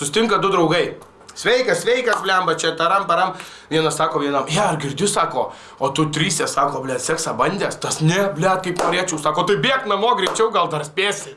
sustinka du draugai. Sveikas, sveikas, blemba, čia taram, param. Vienas sako vienam, ja, ar girdžiu, sako, o tu trysė, sako, ble, seksą bandęs. Tas ne, ble, kaip norėčiau, sako, tai bėk namo greičiau, gal dar spėsi.